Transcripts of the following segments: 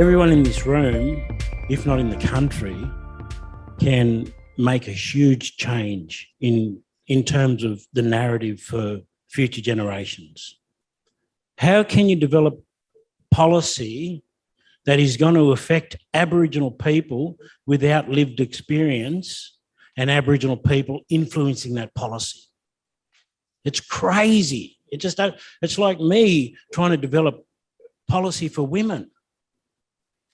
everyone in this room, if not in the country, can make a huge change in, in terms of the narrative for future generations. How can you develop policy that is going to affect Aboriginal people without lived experience and Aboriginal people influencing that policy? It's crazy. It just, it's like me trying to develop policy for women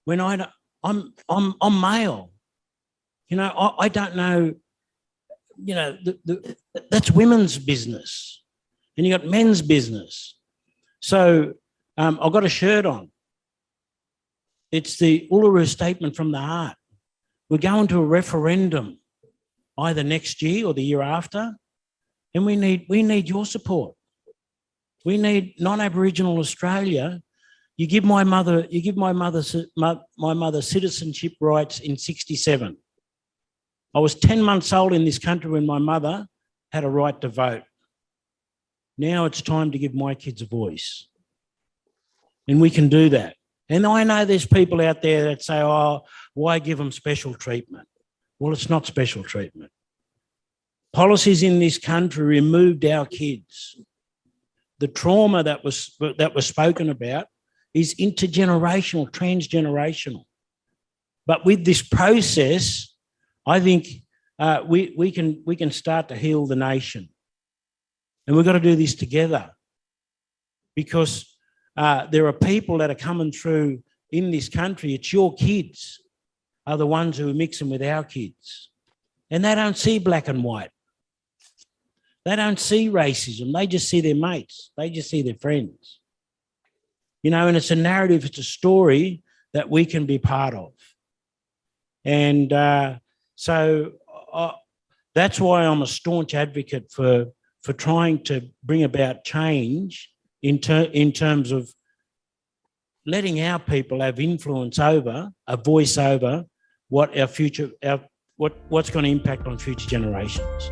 when I, I'm, I'm, I'm male. You know, I, I don't know, you know, the, the, that's women's business and you got men's business. So um, I've got a shirt on. It's the Uluru Statement from the Heart. We're going to a referendum either next year or the year after, and we need, we need your support. We need non-Aboriginal Australia you give my mother, you give my mother, my, mother citizenship rights in 67. I was 10 months old in this country when my mother had a right to vote. Now it's time to give my kids a voice. And we can do that. And I know there's people out there that say, oh, why give them special treatment? Well, it's not special treatment. Policies in this country removed our kids. The trauma that was, that was spoken about is intergenerational, transgenerational. But with this process, I think uh, we, we, can, we can start to heal the nation. And we've got to do this together because uh, there are people that are coming through in this country. It's your kids are the ones who are mixing with our kids. And they don't see black and white. They don't see racism. They just see their mates. They just see their friends you know, and it's a narrative, it's a story that we can be part of. And uh, so uh, that's why I'm a staunch advocate for, for trying to bring about change in, ter in terms of letting our people have influence over, a voice over what our future, our, what, what's going to impact on future generations.